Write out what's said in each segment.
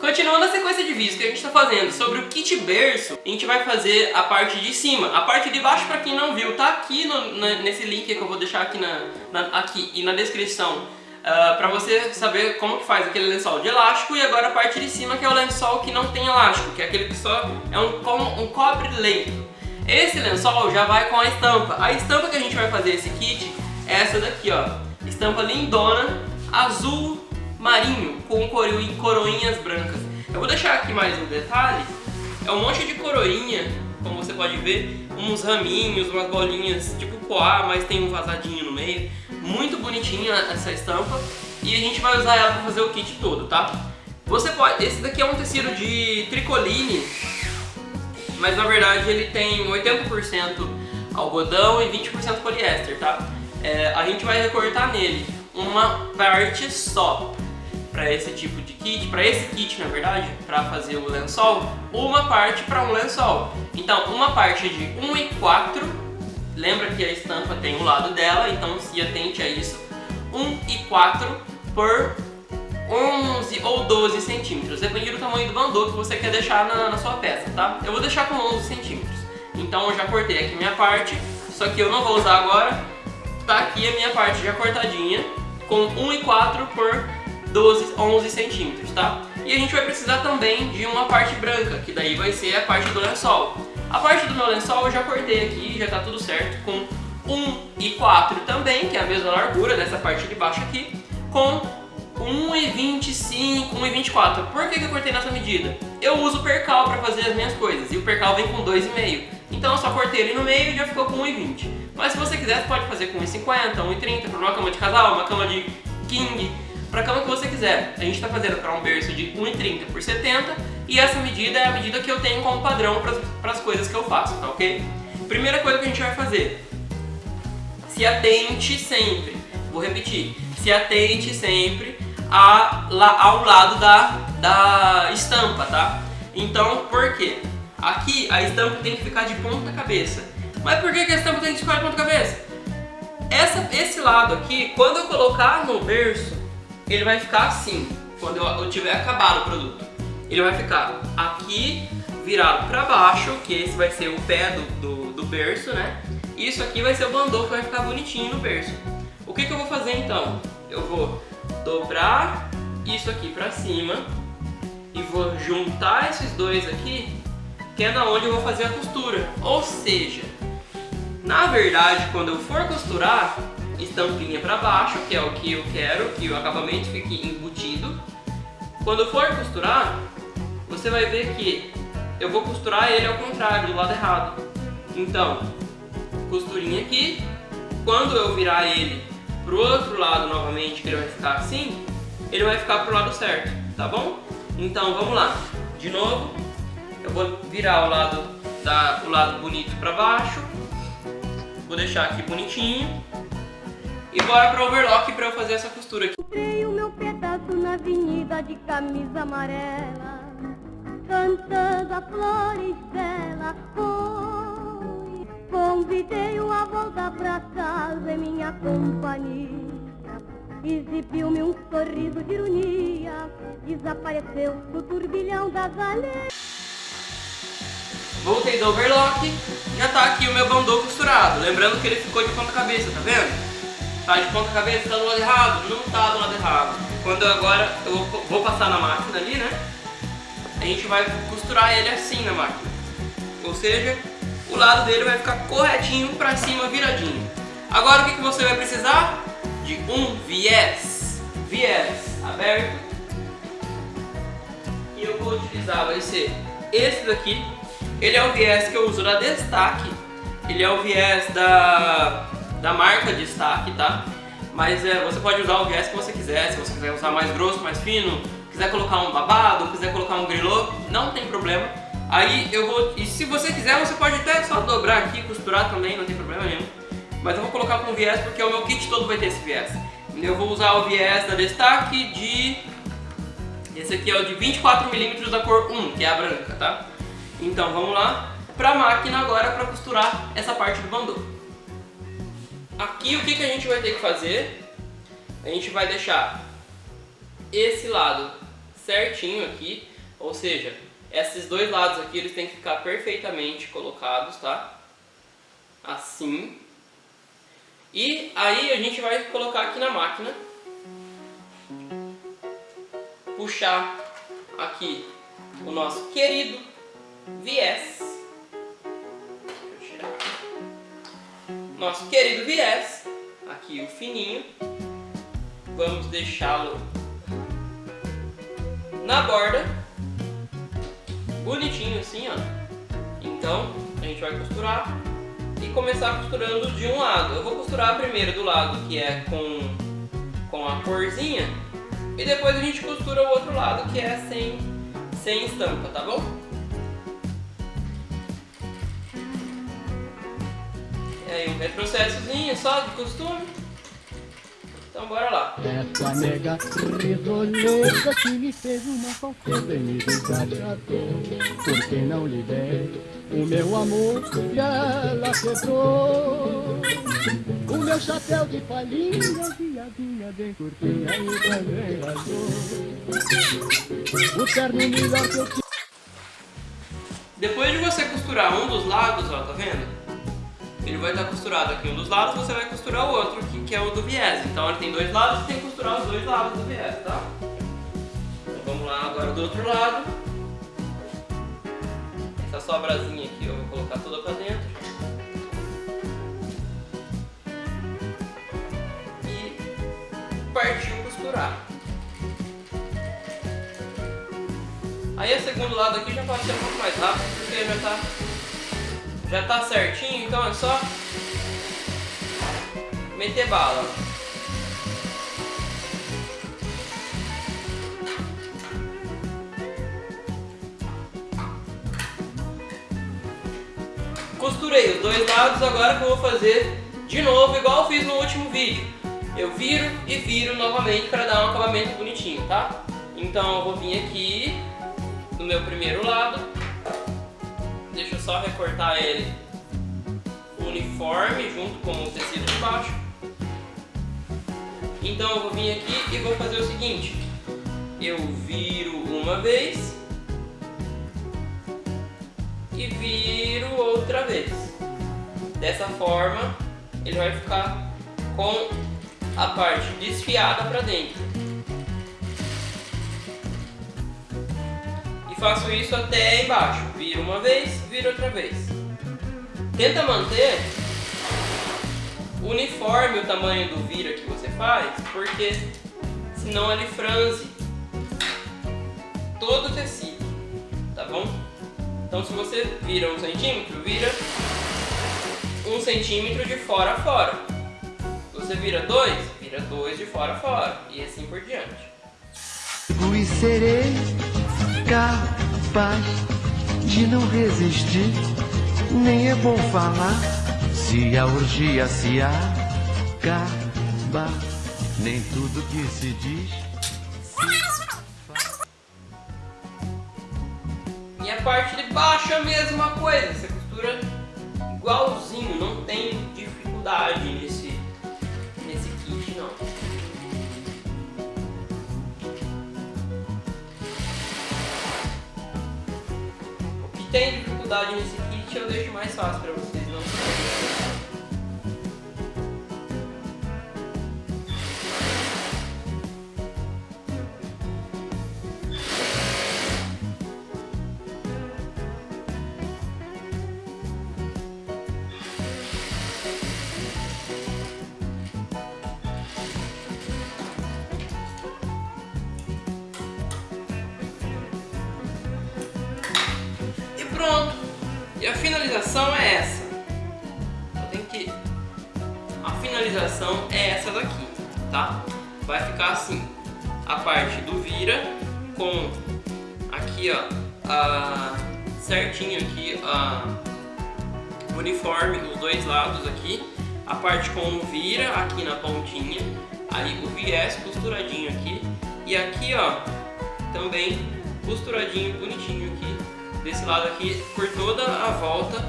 Continuando a sequência de vídeos que a gente está fazendo sobre o kit berço, a gente vai fazer a parte de cima. A parte de baixo, para quem não viu, tá aqui no, na, nesse link que eu vou deixar aqui, na, na aqui e na descrição. Uh, para você saber como que faz aquele lençol de elástico e agora a parte de cima que é o lençol que não tem elástico, que é aquele que só é um, um cobre-leito. Esse lençol já vai com a estampa. A estampa que a gente vai fazer esse kit é essa daqui, ó. Estampa lindona, azul marinho com coroinhas brancas. Eu vou deixar aqui mais um detalhe. É um monte de coroinha, como você pode ver, uns raminhos, umas bolinhas tipo poá, mas tem um vazadinho no meio. Muito bonitinha essa estampa e a gente vai usar ela para fazer o kit todo, tá? Você pode, esse daqui é um tecido de tricoline, mas na verdade ele tem 80% algodão e 20% poliéster, tá? É, a gente vai recortar nele uma parte só para esse tipo de kit, para esse kit na verdade, para fazer o lençol, uma parte para um lençol. Então uma parte de 1 e 4, lembra que a estampa tem o lado dela, então se atente a isso, 1 e 4 por 11 ou 12 centímetros, depende do tamanho do bandô que você quer deixar na, na sua peça, tá? Eu vou deixar com 11 centímetros, então eu já cortei aqui minha parte, só que eu não vou usar agora, tá aqui a minha parte já cortadinha, com 1 e 4 por 12, 11 centímetros, tá? E a gente vai precisar também de uma parte branca, que daí vai ser a parte do lençol. A parte do meu lençol eu já cortei aqui, já tá tudo certo, com 1 e 4 também, que é a mesma largura dessa parte de baixo aqui, com 1,25, 1,24. Por que, que eu cortei nessa medida? Eu uso percal para fazer as minhas coisas, e o percal vem com 2,5. Então eu só cortei ele no meio e já ficou com 1,20. Mas se você quiser, você pode fazer com 1,50, 1,30 para uma cama de casal, uma cama de king, para a cama que você quiser. A gente está fazendo para um berço de 1,30 por 70 e essa medida é a medida que eu tenho como padrão para as coisas que eu faço, tá ok? Primeira coisa que a gente vai fazer, se atente sempre, vou repetir, se atente sempre a, lá, ao lado da, da estampa, tá? Então, por quê? Aqui a estampa tem que ficar de ponta cabeça. Mas por que, a estampa tem que ficar de ponta cabeça? Essa, esse lado aqui, quando eu colocar no berço, ele vai ficar assim, quando eu, eu tiver acabado o produto. Ele vai ficar aqui virado para baixo, que esse vai ser o pé do, do, do, berço, né? Isso aqui vai ser o bandô que vai ficar bonitinho no berço. O que, que eu vou fazer então? Eu vou dobrar isso aqui para cima e vou juntar esses dois aqui, que é na onde eu vou fazer a costura. Ou seja, na verdade, quando eu for costurar, estampinha para baixo, que é o que eu quero, que o acabamento fique embutido. Quando for costurar, você vai ver que eu vou costurar ele ao contrário, do lado errado. Então, costurinha aqui, quando eu virar ele pro outro lado novamente, que ele vai ficar assim, ele vai ficar pro lado certo, tá bom? Então, vamos lá. De novo, eu vou virar o lado, da, o lado bonito para baixo, vou deixar aqui bonitinho, e bora pro overlock pra eu fazer essa costura aqui. Comprei o meu pedaço na avenida de camisa amarela, cantando a flores. Foi, convidei-o a voltar pra casa em minha companhia. Exibiu-me um sorriso de ironia, desapareceu turbilhão das aleias. Voltei do overlock, já tá aqui o meu bandô costurado. Lembrando que ele ficou de ponta cabeça, tá vendo? Tá de ponta cabeça, tá do lado errado? Não tá do lado errado. Quando agora eu vou passar na máquina ali, né? A gente vai costurar ele assim na máquina. Ou seja, o lado dele vai ficar corretinho pra cima, viradinho. Agora o que, que você vai precisar? De um viés. Viés aberto. E eu vou utilizar, vai ser esse daqui. Ele é o viés que eu uso na Destaque. Ele é o viés da da marca de destaque, tá? Mas é, você pode usar o viés que você quiser, se você quiser usar mais grosso, mais fino, quiser colocar um babado, quiser colocar um grilô, não tem problema. Aí eu vou, e se você quiser, você pode até só dobrar aqui, costurar também, não tem problema nenhum. Mas eu vou colocar com viés porque o meu kit todo vai ter esse viés. Eu vou usar o viés da Destaque de... Esse aqui é o de 24mm da cor 1, que é a branca, tá? Então vamos lá pra máquina agora para costurar essa parte do bandô. Aqui o que, que a gente vai ter que fazer? A gente vai deixar esse lado certinho aqui, ou seja, esses dois lados aqui eles têm que ficar perfeitamente colocados, tá? Assim. E aí a gente vai colocar aqui na máquina, puxar aqui o nosso querido viés. Nosso querido viés, aqui o fininho. Vamos deixá-lo na borda, bonitinho assim, ó. Então, a gente vai costurar e começar costurando de um lado. Eu vou costurar primeiro do lado que é com, com a corzinha e depois a gente costura o outro lado que é sem, sem estampa, tá bom? Aí um retrocessozinho só de costume. Então bora lá. Essa nega risoleta que me fez uma falseta e me desagradou. Porque não lhe dei o meu amor e ela quebrou. O meu chapéu de palhinha, viadinha bem curtinha e também rasgou. O terno melhor que eu tinha. Depois de você costurar um dos lados, ó, tá vendo? Ele vai estar costurado aqui um dos lados, você vai costurar o outro que é o do viés. Então ele tem dois lados, você tem que costurar os dois lados do viés, tá? Então vamos lá agora do outro lado. Essa sobrazinha aqui eu vou colocar toda pra dentro. E partiu costurar. Aí o segundo lado aqui já pode ser um pouco mais rápido, porque já tá já tá certinho, então é só meter bala. Costurei os dois lados, agora que eu vou fazer de novo, igual eu fiz no último vídeo. Eu viro e viro novamente para dar um acabamento bonitinho, tá? Então eu vou vir aqui no meu primeiro lado, deixa eu só recortar ele uniforme junto com o tecido de baixo. Então eu vou vir aqui e vou fazer o seguinte, eu viro uma vez e viro outra vez. Dessa forma ele vai ficar com a parte desfiada para dentro. E faço isso até embaixo, viro uma vez, vira outra vez. Tenta manter uniforme o tamanho do vira que você faz, porque senão ele franze todo o tecido, tá bom? Então se você vira um centímetro, vira um centímetro de fora a fora. Você vira dois, vira dois de fora a fora, e assim por diante. Capaz de não resistir, nem é bom falar se a orgia se acaba, nem tudo que se diz. E a parte de baixo é a mesma coisa, você costura igualzinho, não tem dificuldade tem dificuldade nesse kit eu deixo mais fácil para vocês não E finalização é essa. Eu tenho que... A finalização é essa daqui, tá? Vai ficar assim. A parte do vira com aqui, ó, a, certinho aqui, a uniforme, os dois lados aqui. A parte com o vira aqui na pontinha. Aí o viés costuradinho aqui. E aqui, ó, também costuradinho, bonitinho aqui desse lado aqui por toda a volta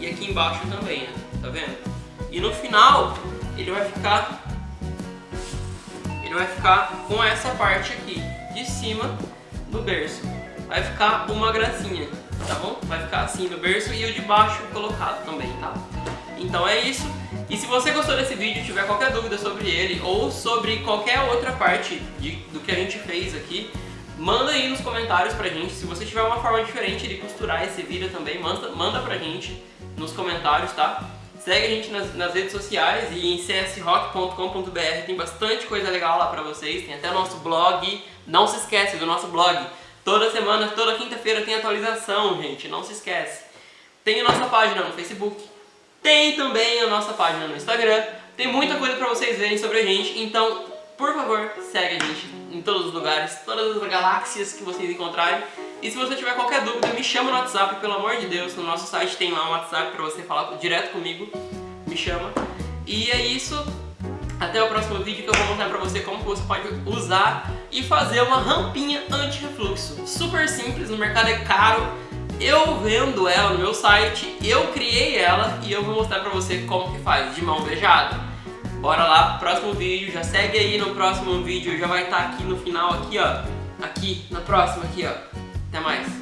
e aqui embaixo também, né? tá vendo? E no final ele vai ficar ele vai ficar com essa parte aqui de cima no berço. Vai ficar uma gracinha, tá bom? Vai ficar assim no berço e o de baixo colocado também, tá? Então é isso. E se você gostou desse vídeo, tiver qualquer dúvida sobre ele ou sobre qualquer outra parte de, do que a gente fez aqui, manda aí nos comentários pra gente. Se você tiver uma forma diferente de costurar esse vídeo também, manda, manda pra gente nos comentários, tá? Segue a gente nas, nas redes sociais e em csrock.com.br tem bastante coisa legal lá pra vocês. Tem até o nosso blog. Não se esquece do nosso blog. Toda semana, toda quinta-feira tem atualização, gente. Não se esquece. Tem a nossa página no Facebook. Tem também a nossa página no Instagram. Tem muita coisa pra vocês verem sobre a gente. Então, por favor, segue a gente em todos os lugares, todas as galáxias que vocês encontrarem. E se você tiver qualquer dúvida, me chama no WhatsApp, pelo amor de Deus. No nosso site tem lá um WhatsApp pra você falar direto comigo. Me chama. E é isso. Até o próximo vídeo que eu vou mostrar pra você como você pode usar e fazer uma rampinha anti-refluxo. Super simples, no mercado é caro. Eu vendo ela no meu site, eu criei ela e eu vou mostrar pra você como que faz, de mão beijada. Bora lá, próximo vídeo, já segue aí no próximo vídeo, já vai estar tá aqui no final, aqui ó, aqui, na próxima aqui ó. Até mais.